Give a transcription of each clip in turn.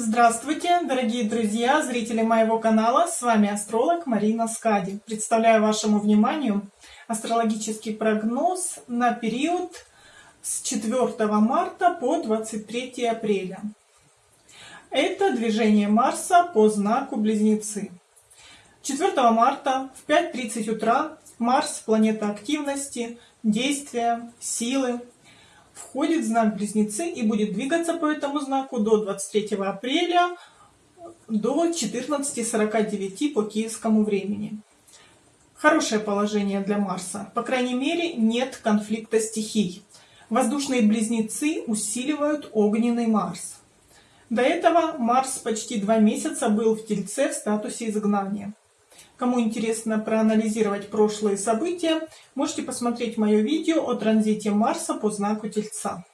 Здравствуйте, дорогие друзья, зрители моего канала. С вами астролог Марина Скади. Представляю вашему вниманию астрологический прогноз на период с 4 марта по 23 апреля. Это движение Марса по знаку Близнецы. 4 марта в 5.30 утра Марс, планета активности, действия, силы, входит в знак Близнецы и будет двигаться по этому знаку до 23 апреля до 14.49 по киевскому времени. Хорошее положение для Марса. По крайней мере, нет конфликта стихий. Воздушные близнецы усиливают огненный Марс. До этого Марс почти два месяца был в Тельце в статусе изгнания. Кому интересно проанализировать прошлые события, можете посмотреть мое видео о транзите Марса по знаку Тельца.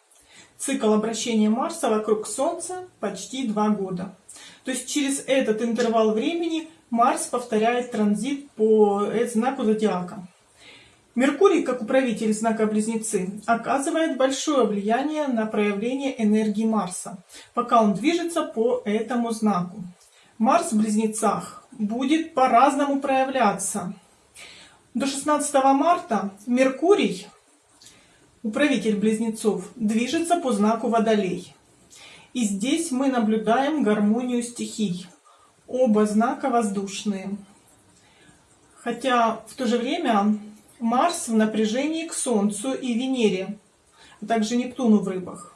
Цикл обращения Марса вокруг Солнца почти два года. То есть через этот интервал времени Марс повторяет транзит по знаку Зодиака. Меркурий, как управитель знака Близнецы, оказывает большое влияние на проявление энергии Марса, пока он движется по этому знаку. Марс в Близнецах будет по-разному проявляться. До 16 марта Меркурий, управитель Близнецов, движется по знаку Водолей. И здесь мы наблюдаем гармонию стихий. Оба знака воздушные. Хотя в то же время Марс в напряжении к Солнцу и Венере, а также Нептуну в рыбах.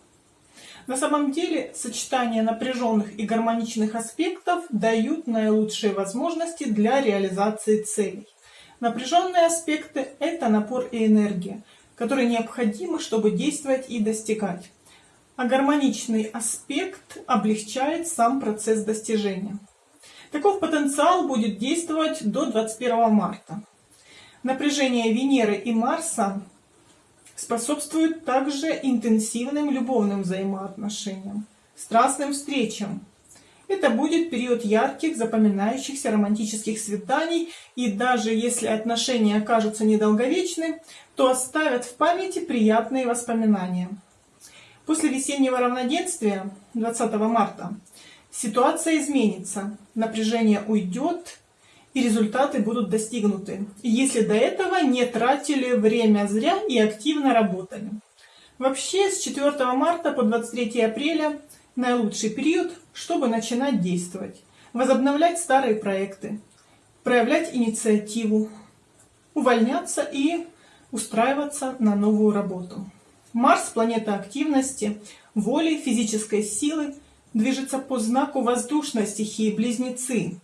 На самом деле сочетание напряженных и гармоничных аспектов дают наилучшие возможности для реализации целей. Напряженные аспекты – это напор и энергия, которые необходимы, чтобы действовать и достигать. А гармоничный аспект облегчает сам процесс достижения. Таков потенциал будет действовать до 21 марта. Напряжение Венеры и Марса способствует также интенсивным любовным взаимоотношениям, страстным встречам. Это будет период ярких, запоминающихся романтических свиданий, и даже если отношения окажутся недолговечны, то оставят в памяти приятные воспоминания. После весеннего равноденствия 20 марта ситуация изменится, напряжение уйдет, и результаты будут достигнуты, если до этого не тратили время зря и активно работали. Вообще с 4 марта по 23 апреля наилучший период, чтобы начинать действовать, возобновлять старые проекты, проявлять инициативу, увольняться и устраиваться на новую работу. Марс, планета активности, воли, физической силы, движется по знаку воздушной стихии Близнецы,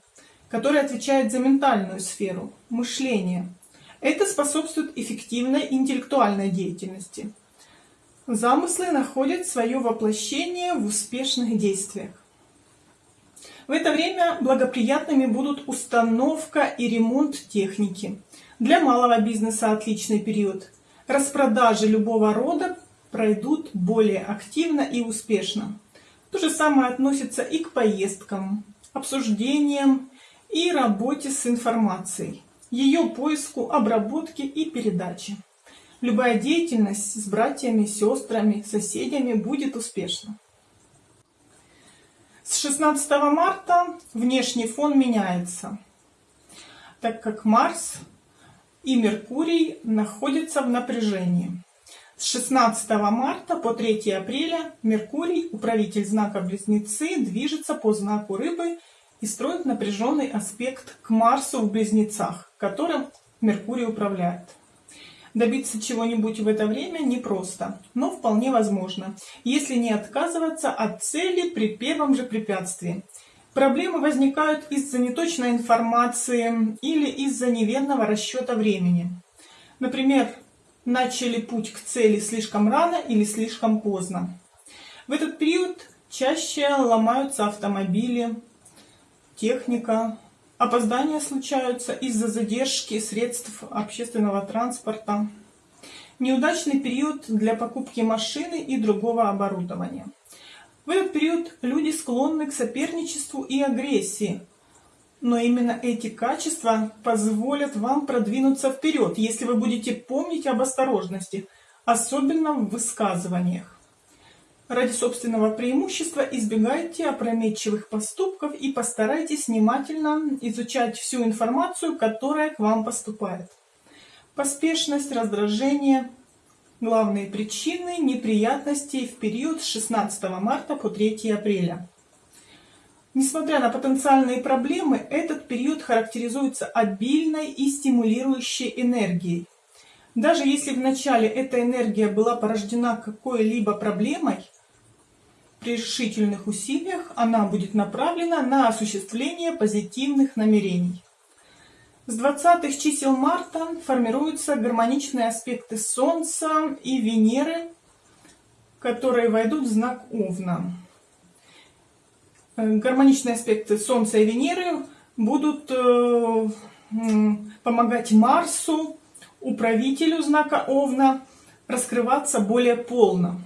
который отвечает за ментальную сферу, мышление. Это способствует эффективной интеллектуальной деятельности. Замыслы находят свое воплощение в успешных действиях. В это время благоприятными будут установка и ремонт техники. Для малого бизнеса отличный период. Распродажи любого рода пройдут более активно и успешно. То же самое относится и к поездкам, обсуждениям и работе с информацией, ее поиску, обработке и передаче. Любая деятельность с братьями, сестрами, соседями будет успешна. С 16 марта внешний фон меняется, так как Марс и Меркурий находятся в напряжении. С 16 марта по 3 апреля Меркурий, управитель знака Близнецы, движется по знаку Рыбы и строит напряженный аспект к Марсу в Близнецах, которым Меркурий управляет. Добиться чего-нибудь в это время непросто, но вполне возможно, если не отказываться от цели при первом же препятствии. Проблемы возникают из-за неточной информации или из-за неверного расчета времени. Например, начали путь к цели слишком рано или слишком поздно. В этот период чаще ломаются автомобили, техника. Опоздания случаются из-за задержки средств общественного транспорта. Неудачный период для покупки машины и другого оборудования. В этот период люди склонны к соперничеству и агрессии. Но именно эти качества позволят вам продвинуться вперед, если вы будете помнить об осторожности, особенно в высказываниях. Ради собственного преимущества избегайте опрометчивых поступков и постарайтесь внимательно изучать всю информацию, которая к вам поступает. Поспешность, раздражение – главные причины неприятностей в период с 16 марта по 3 апреля. Несмотря на потенциальные проблемы, этот период характеризуется обильной и стимулирующей энергией. Даже если в начале эта энергия была порождена какой-либо проблемой, при решительных усилиях она будет направлена на осуществление позитивных намерений. С 20 чисел марта формируются гармоничные аспекты Солнца и Венеры, которые войдут в знак Овна. Э, гармоничные аспекты Солнца и Венеры будут э, помогать Марсу, управителю знака Овна, раскрываться более полно.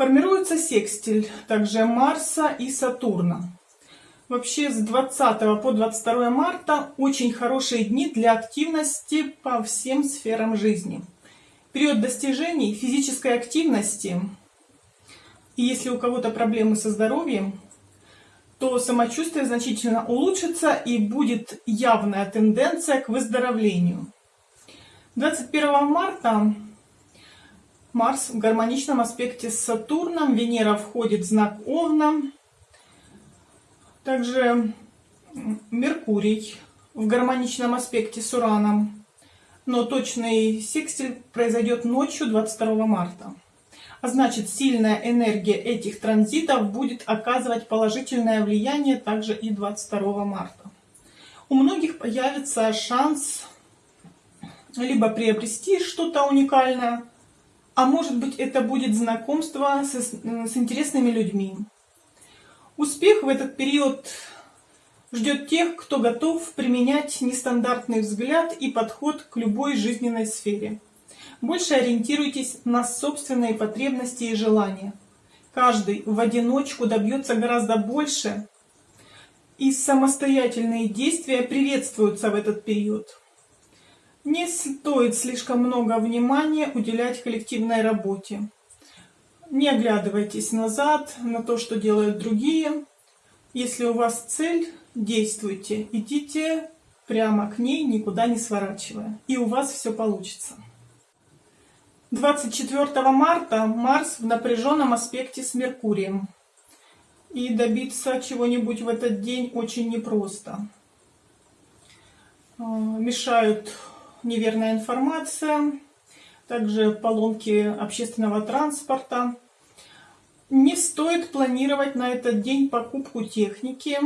Формируется секстиль также Марса и Сатурна. Вообще с 20 по 22 марта очень хорошие дни для активности по всем сферам жизни. Период достижений физической активности. И если у кого-то проблемы со здоровьем, то самочувствие значительно улучшится и будет явная тенденция к выздоровлению. 21 марта Марс в гармоничном аспекте с Сатурном, Венера входит в знак Овна. Также Меркурий в гармоничном аспекте с Ураном. Но точный секстиль произойдет ночью 22 марта. А значит, сильная энергия этих транзитов будет оказывать положительное влияние также и 22 марта. У многих появится шанс либо приобрести что-то уникальное, а может быть это будет знакомство с, с интересными людьми. Успех в этот период ждет тех, кто готов применять нестандартный взгляд и подход к любой жизненной сфере. Больше ориентируйтесь на собственные потребности и желания. Каждый в одиночку добьется гораздо больше, и самостоятельные действия приветствуются в этот период. Не стоит слишком много внимания уделять коллективной работе. Не оглядывайтесь назад на то, что делают другие. Если у вас цель, действуйте, идите прямо к ней, никуда не сворачивая. И у вас все получится. 24 марта Марс в напряженном аспекте с Меркурием. И добиться чего-нибудь в этот день очень непросто. А, мешают неверная информация, также поломки общественного транспорта. Не стоит планировать на этот день покупку техники,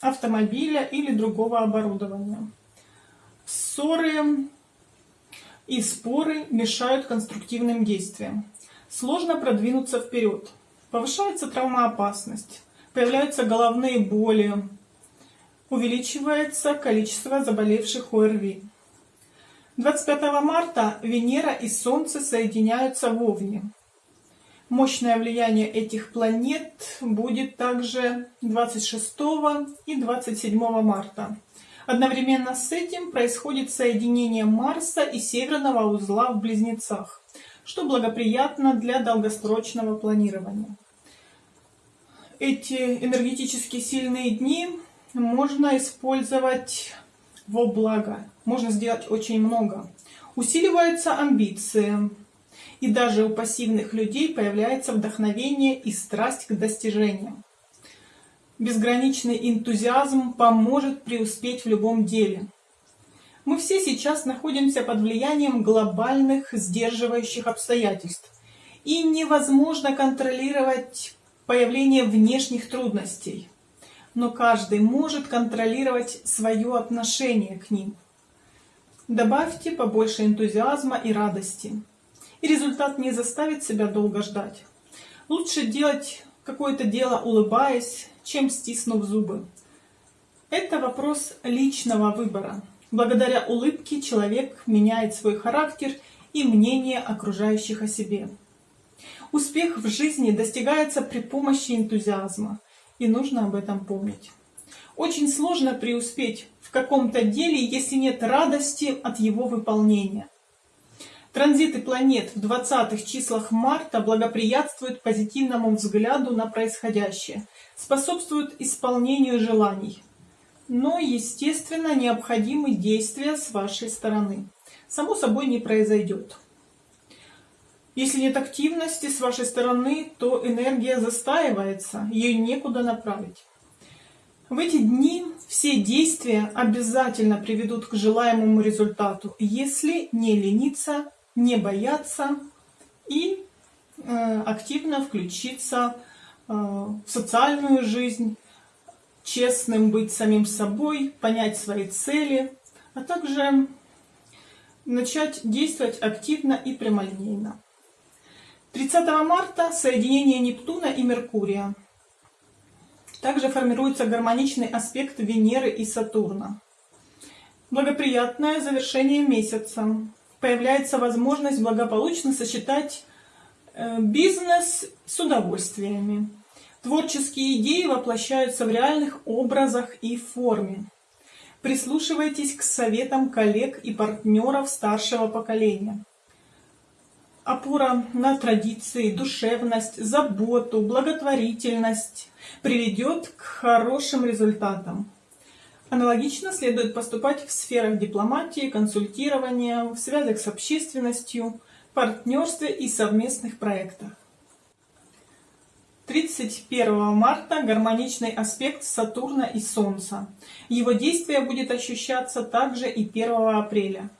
автомобиля или другого оборудования. Ссоры и споры мешают конструктивным действиям. Сложно продвинуться вперед. Повышается травмоопасность, появляются головные боли, увеличивается количество заболевших ОРВИ. 25 марта Венера и Солнце соединяются в Овне. Мощное влияние этих планет будет также 26 и 27 марта. Одновременно с этим происходит соединение Марса и Северного узла в Близнецах, что благоприятно для долгосрочного планирования. Эти энергетически сильные дни можно использовать во благо. Можно сделать очень много. Усиливаются амбиции. И даже у пассивных людей появляется вдохновение и страсть к достижениям. Безграничный энтузиазм поможет преуспеть в любом деле. Мы все сейчас находимся под влиянием глобальных сдерживающих обстоятельств. И невозможно контролировать появление внешних трудностей но каждый может контролировать свое отношение к ним. Добавьте побольше энтузиазма и радости, и результат не заставит себя долго ждать. Лучше делать какое-то дело улыбаясь, чем стиснув зубы. Это вопрос личного выбора. Благодаря улыбке человек меняет свой характер и мнение окружающих о себе. Успех в жизни достигается при помощи энтузиазма – и нужно об этом помнить. Очень сложно преуспеть в каком-то деле, если нет радости от его выполнения. Транзиты планет в 20-х числах марта благоприятствуют позитивному взгляду на происходящее, способствуют исполнению желаний. Но, естественно, необходимы действия с вашей стороны. Само собой не произойдет. Если нет активности с вашей стороны, то энергия застаивается, ее некуда направить. В эти дни все действия обязательно приведут к желаемому результату, если не лениться не бояться и э, активно включиться э, в социальную жизнь, честным быть самим собой, понять свои цели, а также начать действовать активно и прямолинейно. 30 марта соединение Нептуна и Меркурия. Также формируется гармоничный аспект Венеры и Сатурна. Благоприятное завершение месяца появляется возможность благополучно сочетать э, бизнес с удовольствиями. Творческие идеи воплощаются в реальных образах и форме. Прислушивайтесь к советам коллег и партнеров старшего поколения. Опора на традиции, душевность, заботу, благотворительность приведет к хорошим результатам. Аналогично следует поступать в сферах дипломатии, консультирования, в связях с общественностью, партнерстве и совместных проектах. 31 марта гармоничный аспект Сатурна и Солнца. Его действие будет ощущаться также и 1 апреля.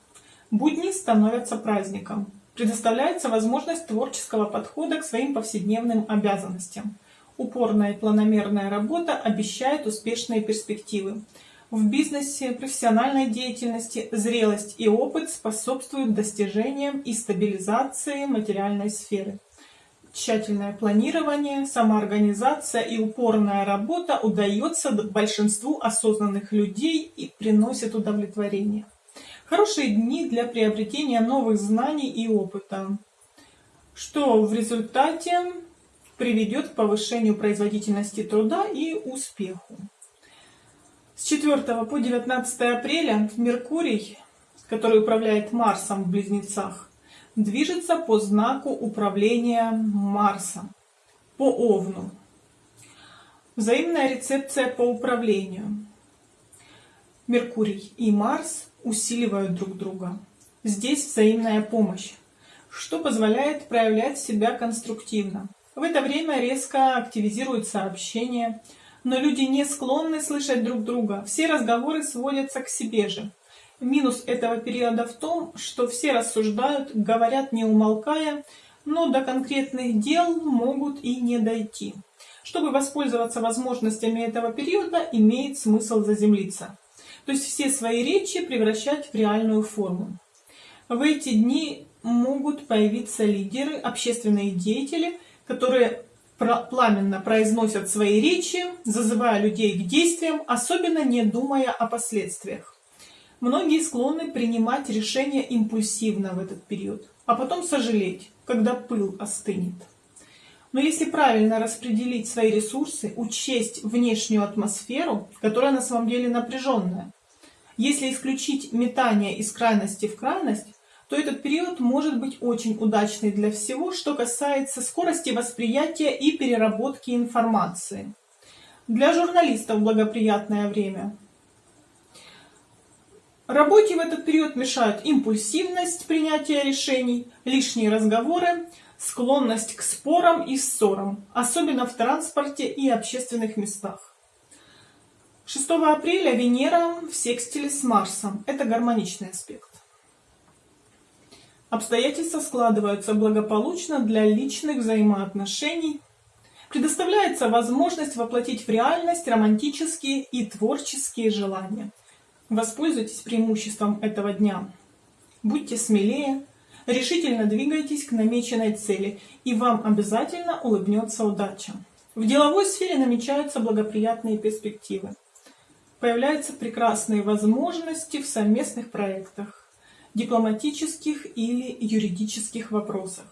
Будни становятся праздником. Предоставляется возможность творческого подхода к своим повседневным обязанностям. Упорная и планомерная работа обещает успешные перспективы. В бизнесе, профессиональной деятельности зрелость и опыт способствуют достижениям и стабилизации материальной сферы. Тщательное планирование, самоорганизация и упорная работа удается большинству осознанных людей и приносит удовлетворение. Хорошие дни для приобретения новых знаний и опыта, что в результате приведет к повышению производительности труда и успеху. С 4 по 19 апреля Меркурий, который управляет Марсом в Близнецах, движется по знаку управления Марса, по Овну. Взаимная рецепция по управлению. Меркурий и Марс усиливают друг друга. Здесь взаимная помощь, что позволяет проявлять себя конструктивно. В это время резко активизируется общение, но люди не склонны слышать друг друга. Все разговоры сводятся к себе же. Минус этого периода в том, что все рассуждают, говорят не умолкая, но до конкретных дел могут и не дойти. Чтобы воспользоваться возможностями этого периода, имеет смысл заземлиться. То есть все свои речи превращать в реальную форму. В эти дни могут появиться лидеры, общественные деятели, которые пламенно произносят свои речи, зазывая людей к действиям, особенно не думая о последствиях. Многие склонны принимать решения импульсивно в этот период, а потом сожалеть, когда пыл остынет. Но если правильно распределить свои ресурсы, учесть внешнюю атмосферу, которая на самом деле напряженная, если исключить метание из крайности в крайность, то этот период может быть очень удачный для всего, что касается скорости восприятия и переработки информации. Для журналистов благоприятное время. Работе в этот период мешают импульсивность принятия решений, лишние разговоры, склонность к спорам и ссорам, особенно в транспорте и общественных местах. 6 апреля Венера в секстиле с Марсом. Это гармоничный аспект. Обстоятельства складываются благополучно для личных взаимоотношений. Предоставляется возможность воплотить в реальность романтические и творческие желания. Воспользуйтесь преимуществом этого дня. Будьте смелее, решительно двигайтесь к намеченной цели, и вам обязательно улыбнется удача. В деловой сфере намечаются благоприятные перспективы. Появляются прекрасные возможности в совместных проектах дипломатических или юридических вопросах.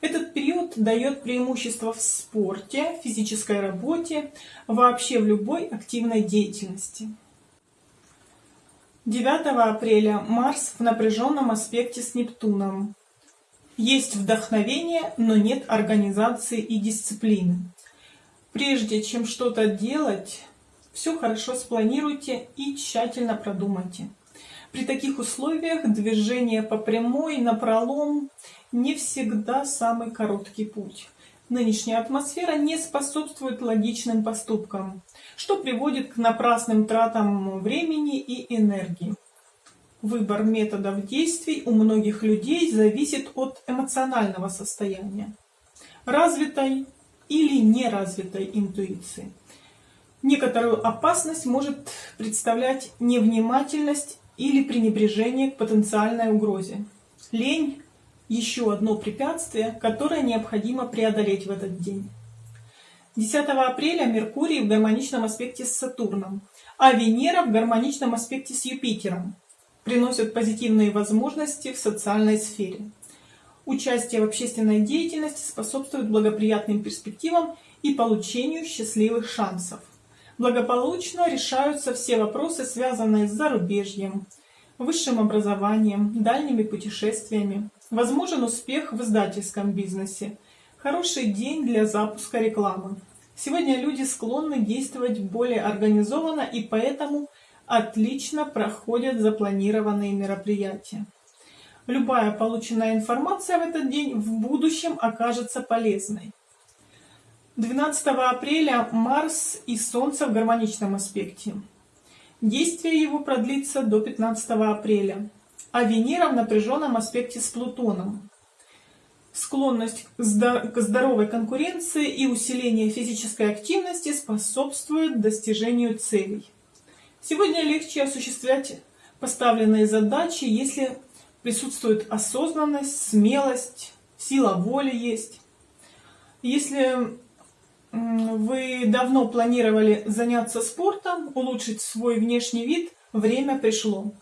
Этот период дает преимущество в спорте, физической работе, вообще в любой активной деятельности. 9 апреля Марс в напряженном аспекте с Нептуном. Есть вдохновение, но нет организации и дисциплины. Прежде чем что-то делать, все хорошо спланируйте и тщательно продумайте. При таких условиях движение по прямой, на пролом не всегда самый короткий путь. Нынешняя атмосфера не способствует логичным поступкам, что приводит к напрасным тратам времени и энергии. Выбор методов действий у многих людей зависит от эмоционального состояния, развитой или неразвитой интуиции. Некоторую опасность может представлять невнимательность или пренебрежение к потенциальной угрозе. Лень еще одно препятствие, которое необходимо преодолеть в этот день. 10 апреля Меркурий в гармоничном аспекте с Сатурном, а Венера в гармоничном аспекте с Юпитером приносят позитивные возможности в социальной сфере. Участие в общественной деятельности способствует благоприятным перспективам и получению счастливых шансов. Благополучно решаются все вопросы, связанные с зарубежьем, высшим образованием, дальними путешествиями, Возможен успех в издательском бизнесе. Хороший день для запуска рекламы. Сегодня люди склонны действовать более организованно и поэтому отлично проходят запланированные мероприятия. Любая полученная информация в этот день в будущем окажется полезной. 12 апреля Марс и Солнце в гармоничном аспекте. Действие его продлится до 15 апреля а Венера в напряженном аспекте с Плутоном. Склонность к здоровой конкуренции и усиление физической активности способствует достижению целей. Сегодня легче осуществлять поставленные задачи, если присутствует осознанность, смелость, сила воли есть. Если вы давно планировали заняться спортом, улучшить свой внешний вид, время пришло.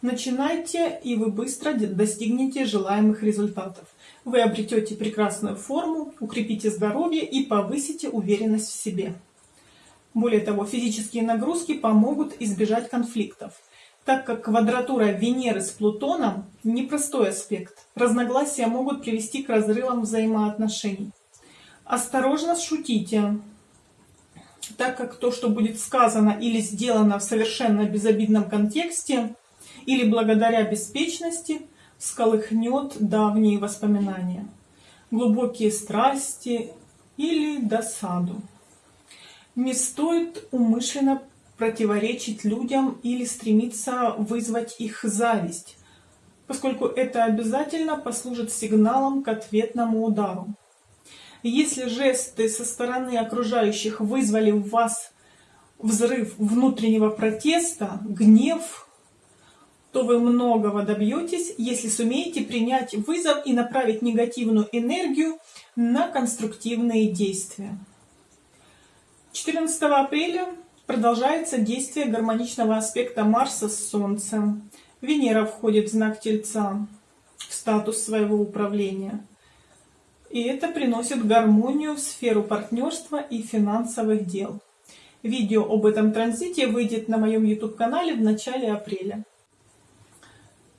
Начинайте, и вы быстро достигнете желаемых результатов. Вы обретете прекрасную форму, укрепите здоровье и повысите уверенность в себе. Более того, физические нагрузки помогут избежать конфликтов, так как квадратура Венеры с Плутоном – непростой аспект. Разногласия могут привести к разрывам взаимоотношений. Осторожно шутите, так как то, что будет сказано или сделано в совершенно безобидном контексте, или благодаря беспечности сколыхнет давние воспоминания, глубокие страсти или досаду. Не стоит умышленно противоречить людям или стремиться вызвать их зависть, поскольку это обязательно послужит сигналом к ответному удару. Если жесты со стороны окружающих вызвали в вас взрыв внутреннего протеста, гнев, то вы многого добьетесь, если сумеете принять вызов и направить негативную энергию на конструктивные действия. 14 апреля продолжается действие гармоничного аспекта Марса с Солнцем. Венера входит в знак Тельца, в статус своего управления. И это приносит гармонию в сферу партнерства и финансовых дел. Видео об этом транзите выйдет на моем YouTube-канале в начале апреля.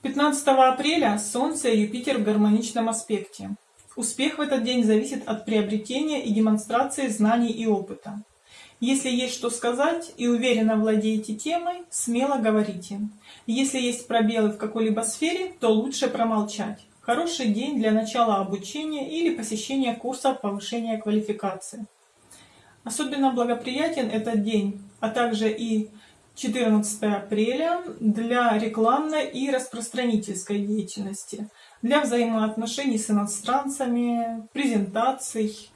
15 апреля Солнце и Юпитер в гармоничном аспекте. Успех в этот день зависит от приобретения и демонстрации знаний и опыта. Если есть что сказать и уверенно владеете темой, смело говорите. Если есть пробелы в какой-либо сфере, то лучше промолчать. Хороший день для начала обучения или посещения курса повышения квалификации. Особенно благоприятен этот день, а также и 14 апреля для рекламной и распространительской деятельности, для взаимоотношений с иностранцами, презентаций.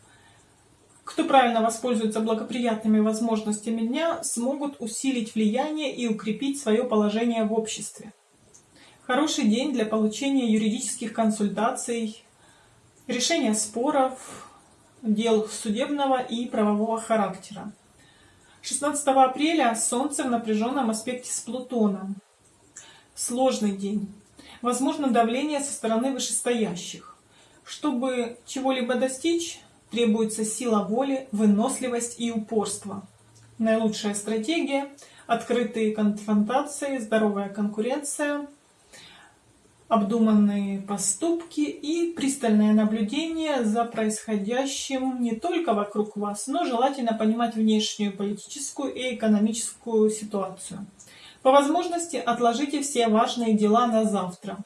Кто правильно воспользуется благоприятными возможностями дня, смогут усилить влияние и укрепить свое положение в обществе. Хороший день для получения юридических консультаций, решения споров, дел судебного и правового характера. 16 апреля Солнце в напряженном аспекте с Плутоном. Сложный день. Возможно давление со стороны вышестоящих. Чтобы чего-либо достичь, требуется сила воли, выносливость и упорство. Наилучшая стратегия – открытые конфронтации, здоровая конкуренция, обдуманные поступки и пристальное наблюдение за происходящим не только вокруг вас, но желательно понимать внешнюю политическую и экономическую ситуацию. По возможности отложите все важные дела на завтра.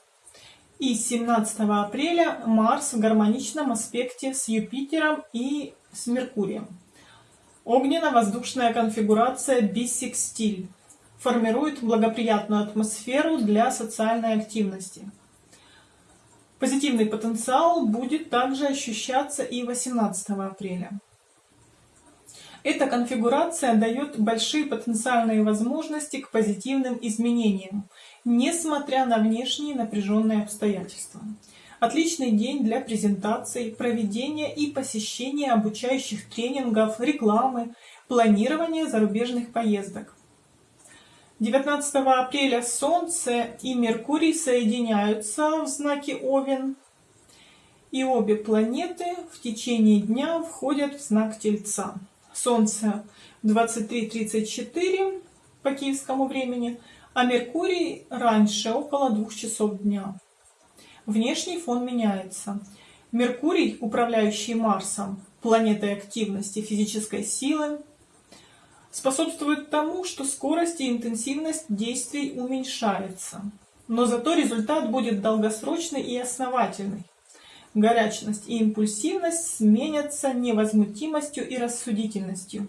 И 17 апреля Марс в гармоничном аспекте с Юпитером и с Меркурием. Огненно-воздушная конфигурация бисекстиль формирует благоприятную атмосферу для социальной активности. Позитивный потенциал будет также ощущаться и 18 апреля. Эта конфигурация дает большие потенциальные возможности к позитивным изменениям, несмотря на внешние напряженные обстоятельства. Отличный день для презентаций, проведения и посещения обучающих тренингов, рекламы, планирования зарубежных поездок. 19 апреля Солнце и Меркурий соединяются в знаке Овен, и обе планеты в течение дня входят в знак Тельца. Солнце 23.34 по киевскому времени, а Меркурий раньше, около двух часов дня. Внешний фон меняется. Меркурий, управляющий Марсом, планетой активности, физической силы, способствует тому, что скорость и интенсивность действий уменьшается. Но зато результат будет долгосрочный и основательный. Горячность и импульсивность сменятся невозмутимостью и рассудительностью.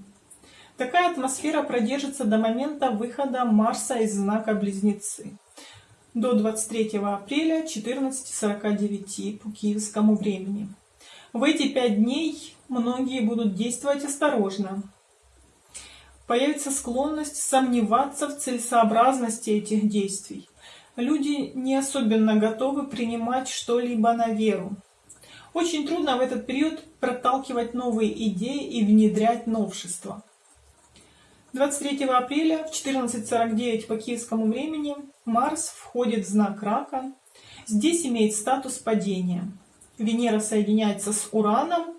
Такая атмосфера продержится до момента выхода Марса из знака Близнецы до 23 апреля 14.49 по киевскому времени. В эти пять дней многие будут действовать осторожно. Появится склонность сомневаться в целесообразности этих действий. Люди не особенно готовы принимать что-либо на веру. Очень трудно в этот период проталкивать новые идеи и внедрять новшества. 23 апреля в 14.49 по киевскому времени Марс входит в знак Рака. Здесь имеет статус падения. Венера соединяется с Ураном,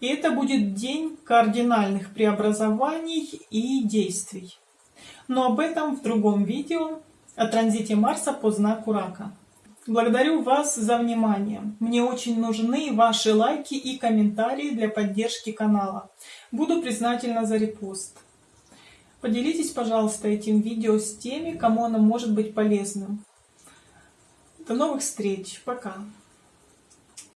и это будет день кардинальных преобразований и действий. Но об этом в другом видео о транзите Марса по знаку Рака. Благодарю вас за внимание. Мне очень нужны ваши лайки и комментарии для поддержки канала. Буду признательна за репост. Поделитесь, пожалуйста, этим видео с теми, кому оно может быть полезным. До новых встреч. Пока.